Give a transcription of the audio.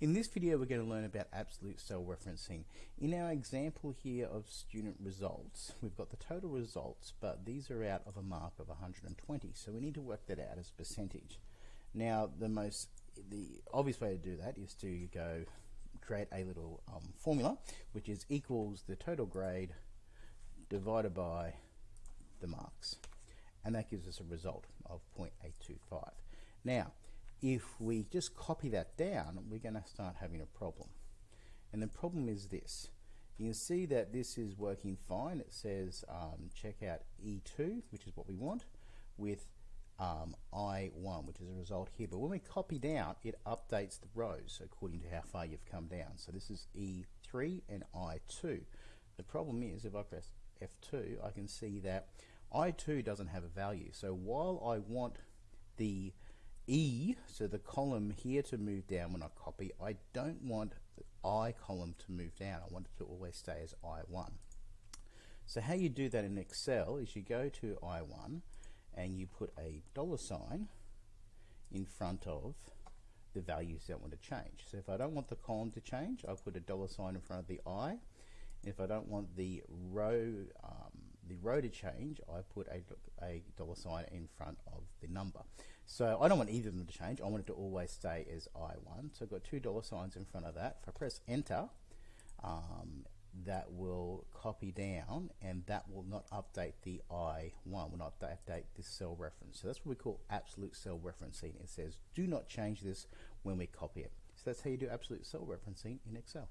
In this video we're going to learn about absolute cell referencing. In our example here of student results, we've got the total results but these are out of a mark of 120 so we need to work that out as a percentage. Now the most the obvious way to do that is to go create a little um, formula which is equals the total grade divided by the marks and that gives us a result of 0.825. Now if we just copy that down, we're going to start having a problem. And the problem is this. You can see that this is working fine. It says um, check out E2, which is what we want, with um, I1, which is a result here. But when we copy down, it updates the rows according to how far you've come down. So this is E3 and I2. The problem is if I press F2, I can see that I2 doesn't have a value. So while I want the E, so the column here to move down when I copy, I don't want the I column to move down. I want it to always stay as I1. So how you do that in Excel is you go to I1 and you put a dollar sign in front of the values that want to change. So if I don't want the column to change, I put a dollar sign in front of the I. If I don't want the row um, the row to change, I put a, a dollar sign in front of the number. So I don't want either of them to change. I want it to always stay as I1. So I've got two dollar signs in front of that. If I press enter, um, that will copy down and that will not update the I1, will not update this cell reference. So that's what we call absolute cell referencing. It says do not change this when we copy it. So that's how you do absolute cell referencing in Excel.